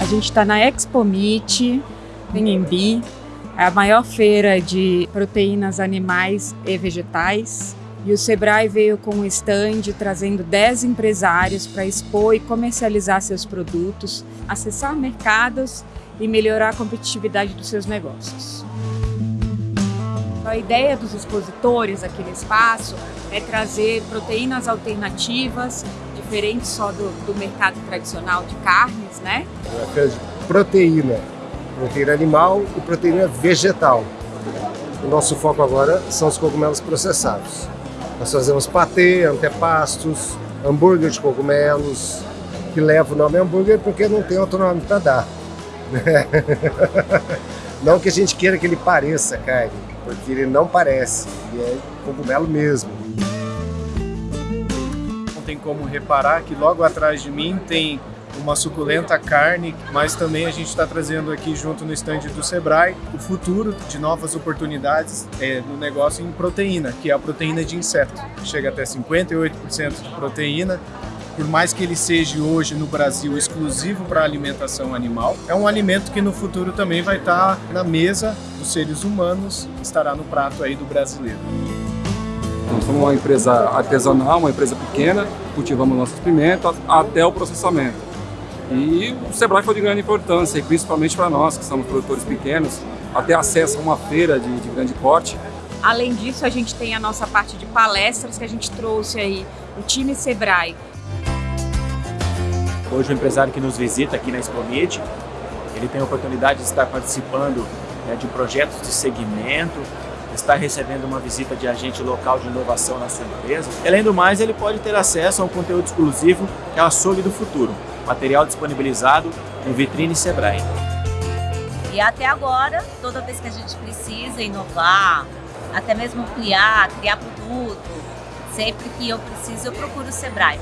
A gente está na Expo Meat, em Embi, é a maior feira de proteínas animais e vegetais. E o Sebrae veio com um stand trazendo 10 empresários para expor e comercializar seus produtos, acessar mercados e melhorar a competitividade dos seus negócios. A ideia dos expositores aqui no espaço é trazer proteínas alternativas, diferentes só do, do mercado tradicional de carnes, né? É de proteína, proteína animal e proteína vegetal. O nosso foco agora são os cogumelos processados. Nós fazemos patê, antepastos, hambúrguer de cogumelos, que leva o nome hambúrguer porque não tem outro nome para dar. Não que a gente queira que ele pareça carne, porque ele não parece, ele é cogumelo mesmo. Tem como reparar que logo atrás de mim tem uma suculenta carne, mas também a gente está trazendo aqui junto no estande do Sebrae o futuro de novas oportunidades é, no negócio em proteína, que é a proteína de inseto. Chega até 58% de proteína por mais que ele seja hoje no Brasil exclusivo para alimentação animal, é um alimento que no futuro também vai estar na mesa dos seres humanos, estará no prato aí do brasileiro. Nós somos uma empresa artesanal, uma empresa pequena, cultivamos nossas pimentas até o processamento. E o Sebrae foi de grande importância, principalmente para nós, que somos produtores pequenos, até acesso a uma feira de, de grande porte. Além disso, a gente tem a nossa parte de palestras que a gente trouxe aí, o time Sebrae, Hoje o empresário que nos visita aqui na Expomit, ele tem a oportunidade de estar participando né, de projetos de segmento, está recebendo uma visita de agente local de inovação na sua empresa. Além do mais, ele pode ter acesso a um conteúdo exclusivo que é o Açougue do Futuro, material disponibilizado no Vitrine Sebrae. E até agora, toda vez que a gente precisa inovar, até mesmo ampliar, criar produto, sempre que eu preciso, eu procuro o Sebrae.